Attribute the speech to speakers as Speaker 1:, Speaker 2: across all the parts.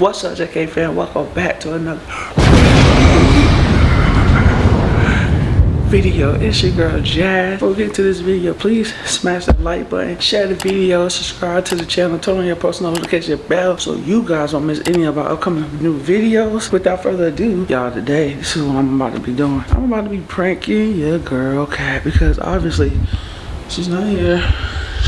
Speaker 1: What's up, JK fan? Welcome back to another video. It's your girl Jazz. Before we get into this video, please smash that like button, share the video, subscribe to the channel, turn on your post notification bell so you guys don't miss any of our upcoming new videos. Without further ado, y'all today, this is what I'm about to be doing. I'm about to be pranking your girl Cat because obviously she's not here.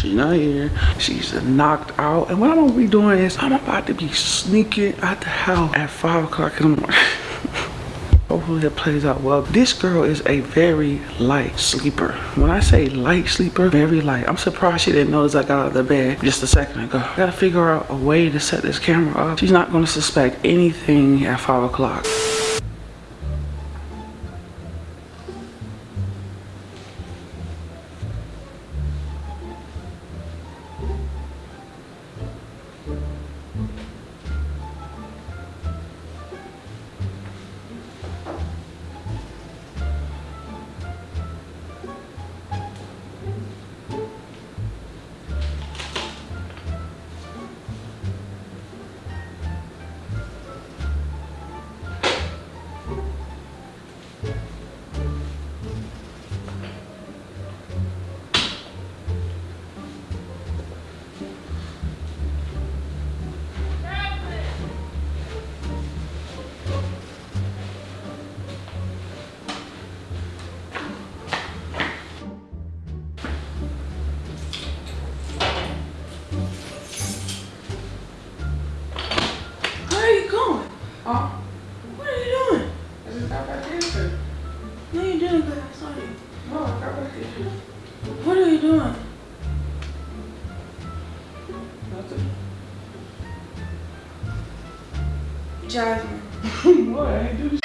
Speaker 1: She's not here. She's knocked out. And what I'm gonna be doing is I'm about to be sneaking out the house at 5 o'clock in the morning. Hopefully it plays out well. This girl is a very light sleeper. When I say light sleeper, very light. I'm surprised she didn't notice I got out of the bed just a second ago. I gotta figure out a way to set this camera up. She's not gonna suspect anything at 5 o'clock. Jasmine.
Speaker 2: I ain't do this.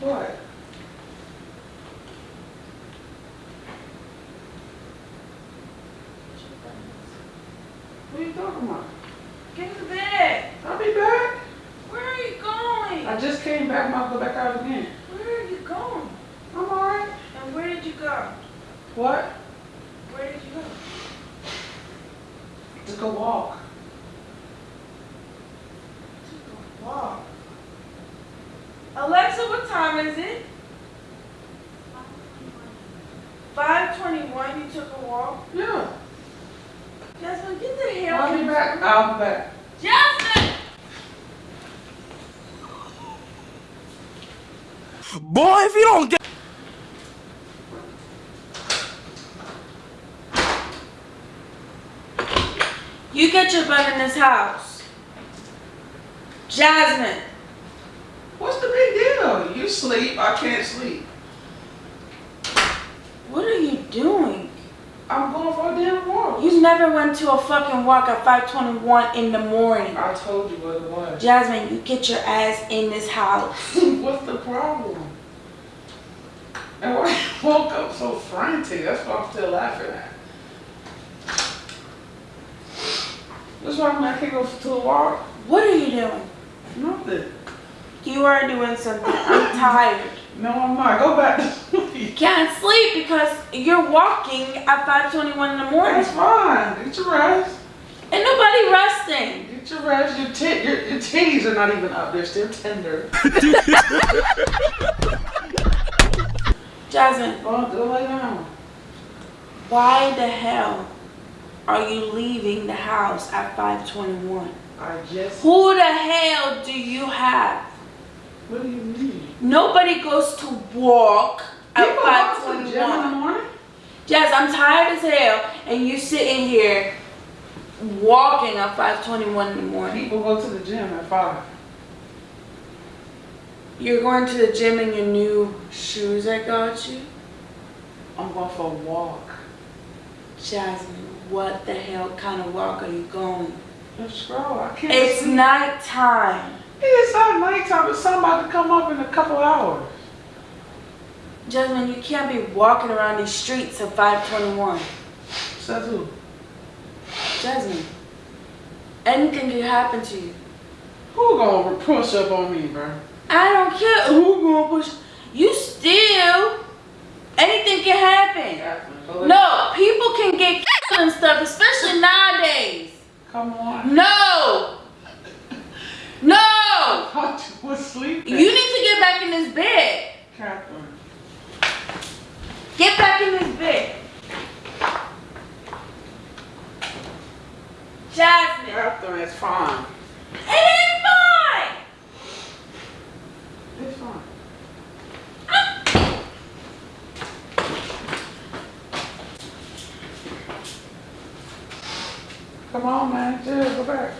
Speaker 2: What? What are you talking about?
Speaker 1: Get to bed.
Speaker 2: I'll be back.
Speaker 1: Where are you going?
Speaker 2: I just came back. I'm gonna go back out again.
Speaker 1: Where are you going?
Speaker 2: I'm alright.
Speaker 1: And where did you go?
Speaker 2: What?
Speaker 1: Where did you go?
Speaker 2: To go walk.
Speaker 1: Walk. Alexa, what time is it? 521, you took a walk.
Speaker 2: Yeah.
Speaker 1: Jasmine, get the hell
Speaker 2: I'll be
Speaker 1: in-
Speaker 2: back. I'll be back.
Speaker 1: Jasmine!
Speaker 3: Boy, if you don't get
Speaker 1: You get your butt in this house. Jasmine.
Speaker 2: What's the big deal? You sleep. I can't sleep.
Speaker 1: What are you doing?
Speaker 2: I'm going for a damn walk.
Speaker 1: You never went to a fucking walk at 521 in the morning.
Speaker 2: I told you what it was.
Speaker 1: Jasmine, you get your ass in this house.
Speaker 2: What's the problem? And why you woke up so frantic? That's what I'm still laughing at. That's why I'm not can't go to a walk.
Speaker 1: What are you doing?
Speaker 2: Nothing.
Speaker 1: You are doing something. I'm tired.
Speaker 2: No, I'm not. Go back sleep.
Speaker 1: can't sleep because you're walking at 521 in the morning.
Speaker 2: That's fine. Get your rest.
Speaker 1: And nobody resting.
Speaker 2: Get your rest. Your, tit, your, your titties are not even up. They're still tender.
Speaker 1: Jasmine,
Speaker 2: Go, go lay down.
Speaker 1: why the hell are you leaving the house at 521?
Speaker 2: I just.
Speaker 1: Who the hell do you have?
Speaker 2: What do you mean?
Speaker 1: Nobody goes to walk at
Speaker 2: People go to the gym in the
Speaker 1: 521.
Speaker 2: morning?
Speaker 1: Jazz, I'm tired as hell, and you sitting here walking at 521 in the morning.
Speaker 2: People go to the gym at five.
Speaker 1: You're going to the gym in your new shoes I got you?
Speaker 2: I'm going for a walk.
Speaker 1: Jasmine, what the hell kind of walk are you going?
Speaker 2: Let's go. I can't
Speaker 1: It's
Speaker 2: sleep.
Speaker 1: nighttime.
Speaker 2: It's not nighttime, but somebody to come up in a couple hours.
Speaker 1: Jasmine, you can't be walking around these streets at 521.
Speaker 2: Says who?
Speaker 1: Jasmine, anything could happen to you.
Speaker 2: Who gonna push up on me, bro?
Speaker 1: I don't care who gonna push. You still, anything can happen.
Speaker 2: Let-
Speaker 1: No, people can get killed and stuff, especially nowadays.
Speaker 2: Come on.
Speaker 1: No. No.
Speaker 2: I thought you was sleeping.
Speaker 1: You need to get back in this bed.
Speaker 2: Catherine.
Speaker 1: Get back in this bed.
Speaker 2: Catherine, it's fine.
Speaker 1: It ain't fine.
Speaker 2: It's fine. Come on, man. Jill, go back.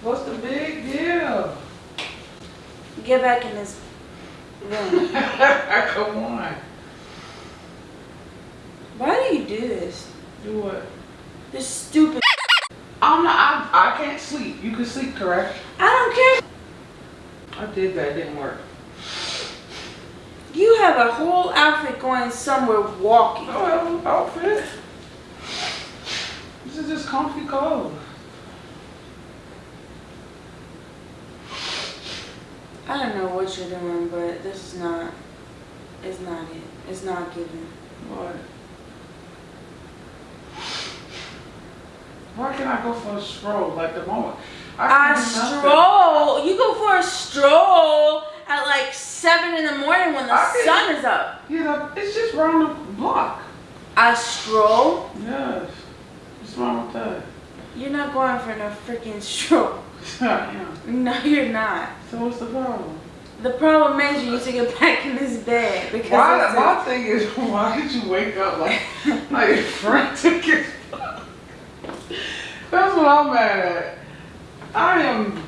Speaker 2: What's the big deal?
Speaker 1: Get back in this room.
Speaker 2: Come on.
Speaker 1: Why do you do this?
Speaker 2: Do what?
Speaker 1: This stupid.
Speaker 2: I'm not, I, I can't sleep. You can sleep, correct?
Speaker 1: I don't care.
Speaker 2: I did that. It didn't work.
Speaker 1: You have a whole outfit going somewhere walking.
Speaker 2: Oh, outfit. This is just comfy clothes.
Speaker 1: I don't know what you're doing, but this is not. It's not it. It's not giving.
Speaker 2: What? Why can't I go for a stroll? Like the moment
Speaker 1: A
Speaker 2: can't nothing.
Speaker 1: stroll. You go for a stroll at like seven in the morning when the
Speaker 2: I can-
Speaker 1: sun is up.
Speaker 2: You know, it's just round the block.
Speaker 1: A stroll.
Speaker 2: Yes. What's wrong with that?
Speaker 1: You're not going for no freaking stroll. No, you're not.
Speaker 2: So what's the problem?
Speaker 1: The problem is you need to get back in this bed because
Speaker 2: Why, my thing is, why did you wake up like like frantic? That's what I'm mad at. I am.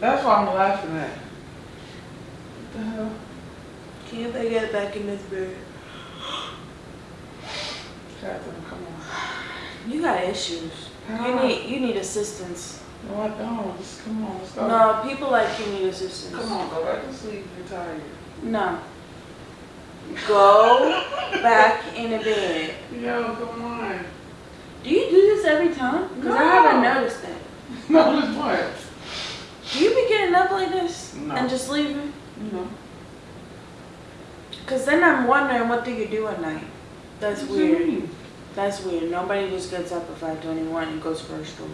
Speaker 2: That's why I'm laughing at. What the hell?
Speaker 1: Can't they get back in this bed?
Speaker 2: Catherine, come on.
Speaker 1: You got issues. You need you need assistance.
Speaker 2: No, I don't. Just come on. Let's.
Speaker 1: No, people like you need assistance.
Speaker 2: Come on, go back to sleep. You're tired.
Speaker 1: No. Go back in the bed.
Speaker 2: Yo, come on.
Speaker 1: Do you do every time? Because I haven't noticed that.
Speaker 2: No, this what?
Speaker 1: Do you be getting up like this
Speaker 2: No.
Speaker 1: and just leaving?
Speaker 2: You know.
Speaker 1: Because then I'm wondering what do you do at night? That's
Speaker 2: What
Speaker 1: weird. That's weird. Nobody just gets up at 521 and goes for a stroll.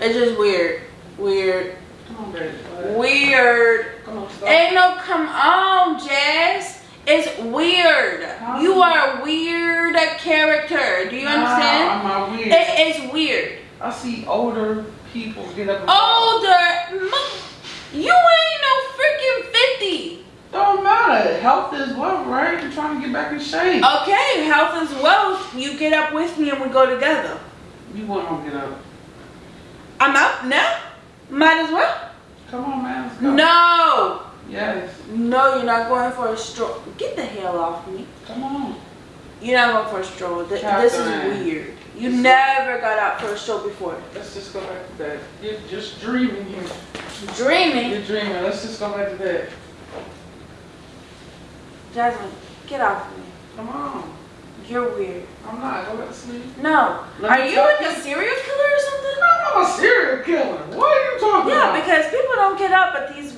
Speaker 1: It's just weird. Weird.
Speaker 2: Come on, baby.
Speaker 1: Weird.
Speaker 2: Come on, stop.
Speaker 1: Ain't no come on, Jazz. It's weird.
Speaker 2: How?
Speaker 1: You are a weird character. Do you
Speaker 2: Nah,
Speaker 1: understand?
Speaker 2: I'm not weird.
Speaker 1: It, it's weird.
Speaker 2: I see older people get up and
Speaker 1: Older. You ain't no freaking 50.
Speaker 2: Don't matter. Health is wealth, right? You're trying to get back in shape.
Speaker 1: Okay, health is wealth. You get up with me and we go together.
Speaker 2: You wouldn't get up.
Speaker 1: I'm up now. Might as well.
Speaker 2: Come on, man. Let's go.
Speaker 1: No.
Speaker 2: Yes.
Speaker 1: No, you're not going for a stroll. Get the hell off me.
Speaker 2: Come on.
Speaker 1: You're not going for a stroll. Th- this is weird. You never got out for a stroll before.
Speaker 2: Let's just go back to bed. You're just dreaming here.
Speaker 1: Dreaming.
Speaker 2: You're dreaming. Let's just go back to bed.
Speaker 1: Jasmine, get off me.
Speaker 2: Come on.
Speaker 1: You're weird.
Speaker 2: I'm not. Go back to sleep.
Speaker 1: No.
Speaker 2: Let
Speaker 1: Are you like a serial killer or something?
Speaker 2: No, I'm a serial killer. What are you talking
Speaker 1: Yeah,
Speaker 2: about?
Speaker 1: Yeah, because people don't get up at these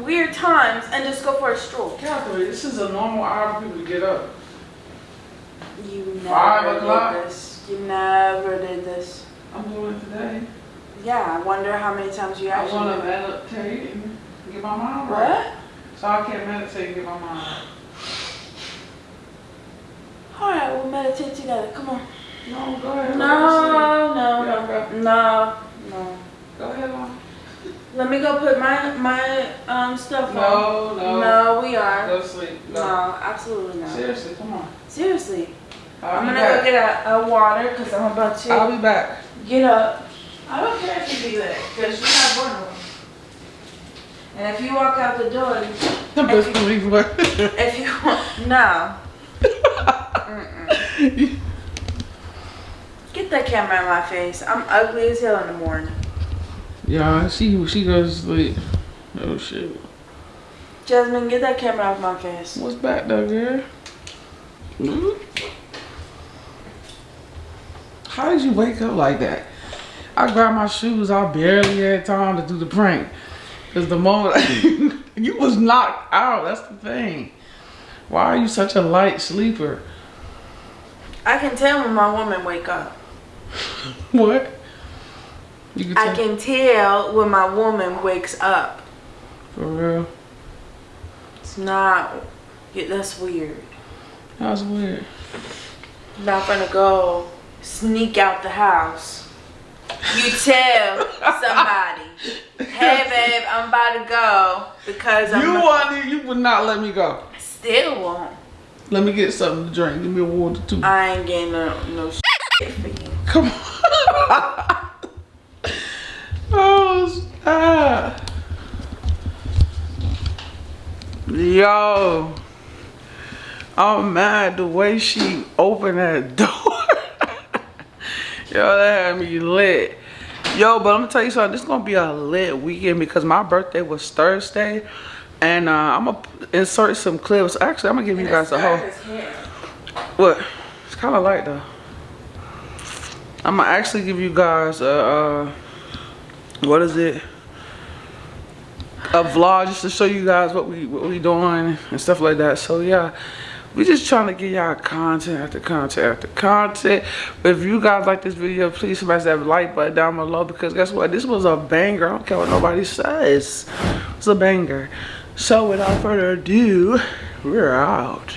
Speaker 1: weird times and just go for a stroll.
Speaker 2: Catherine, this is a normal hour for people to get up.
Speaker 1: You
Speaker 2: Five
Speaker 1: never
Speaker 2: o'clock.
Speaker 1: did this. You never did this.
Speaker 2: I'm doing it today.
Speaker 1: Yeah, I wonder how many times you actually.
Speaker 2: I want to meditate and get my mind right.
Speaker 1: What?
Speaker 2: So I can't meditate and get my mind right.
Speaker 1: All right, we'll meditate together. Come on.
Speaker 2: No, go ahead.
Speaker 1: No, no,
Speaker 2: Yeah,
Speaker 1: no, no, no.
Speaker 2: Go ahead, Mom.
Speaker 1: Let me go put my my um stuff on.
Speaker 2: No, no.
Speaker 1: No, we are.
Speaker 2: Go sleep. Go.
Speaker 1: No, absolutely not.
Speaker 2: Seriously, come on.
Speaker 1: Seriously.
Speaker 2: I'll
Speaker 1: I'm gonna
Speaker 2: back.
Speaker 1: go get a, a water because I'm about to
Speaker 2: I'll be back.
Speaker 1: get up. I don't care if you do that because you're not one of them. And if you walk out the door,
Speaker 2: The best believe what?
Speaker 1: if you want, no. Get that camera in my face. I'm ugly as hell in the morning.
Speaker 2: Yeah, she she goes to sleep. Oh shit.
Speaker 1: Jasmine, get that camera off my face.
Speaker 2: What's back though, girl? Hmm? How did you wake up like that? I grabbed my shoes. I barely had time to do the prank. Cause the moment you was knocked out. That's the thing. Why are you such a light sleeper?
Speaker 1: I can tell when my woman wake up.
Speaker 2: What? Can
Speaker 1: I can tell when my woman wakes up.
Speaker 2: For real.
Speaker 1: It's not. Yeah, that's weird.
Speaker 2: That's weird.
Speaker 1: Not gonna go sneak out the house. You tell somebody, hey babe, I'm about to go because I'm
Speaker 2: You want you would not let me go.
Speaker 1: I still won't.
Speaker 2: Let me get something to drink. Give me a water too.
Speaker 1: I ain't getting no no shit for you.
Speaker 2: Come on. Stop. Yo. I'm mad the way she opened that door. Yo, that had me lit. Yo, but I'm gonna tell you something. This is gonna be a lit weekend because my birthday was Thursday. And uh, I'm gonna insert some clips. Actually, I'm gonna give you guys a whole. What? It's kind of light though. I'm gonna actually give you guys a, uh, what is it? A vlog just to show you guys what we what we doing and stuff like that. So yeah, we just trying to get y'all content after content after content. But if you guys like this video, please smash that like button down below because guess what? This was a banger. I don't care what nobody says. It's a banger. So without further ado, we're out.